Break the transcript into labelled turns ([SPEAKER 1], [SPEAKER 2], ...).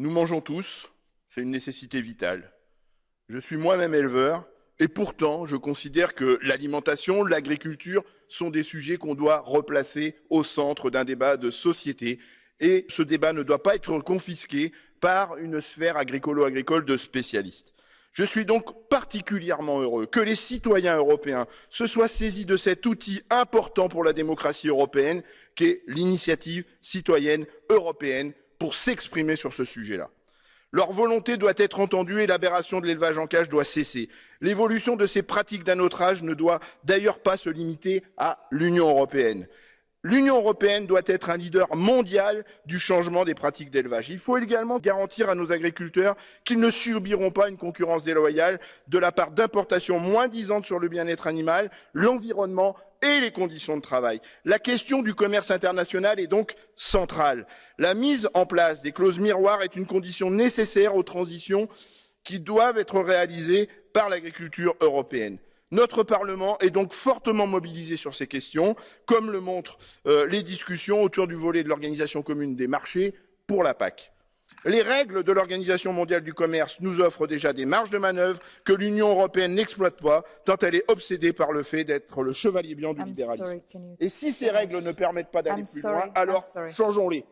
[SPEAKER 1] Nous mangeons tous, c'est une nécessité vitale. Je suis moi-même éleveur et pourtant je considère que l'alimentation, l'agriculture sont des sujets qu'on doit replacer au centre d'un débat de société et ce débat ne doit pas être confisqué par une sphère agricolo-agricole de spécialistes. Je suis donc particulièrement heureux que les citoyens européens se soient saisis de cet outil important pour la démocratie européenne qu'est l'initiative citoyenne européenne pour s'exprimer sur ce sujet-là. Leur volonté doit être entendue et l'aberration de l'élevage en cage doit cesser. L'évolution de ces pratiques d'un autre âge ne doit d'ailleurs pas se limiter à l'Union européenne. L'Union européenne doit être un leader mondial du changement des pratiques d'élevage. Il faut également garantir à nos agriculteurs qu'ils ne subiront pas une concurrence déloyale de la part d'importations moins disantes sur le bien-être animal, l'environnement et les conditions de travail. La question du commerce international est donc centrale. La mise en place des clauses miroirs est une condition nécessaire aux transitions qui doivent être réalisées par l'agriculture européenne. Notre Parlement est donc fortement mobilisé sur ces questions, comme le montrent euh, les discussions autour du volet de l'organisation commune des marchés pour la PAC. Les règles de l'Organisation mondiale du commerce nous offrent déjà des marges de manœuvre que l'Union européenne n'exploite pas, tant elle est obsédée par le fait d'être le chevalier blanc du libéralisme. Et si ces rêgles ne permettent pas d'aller plus loin, alors changeons-les.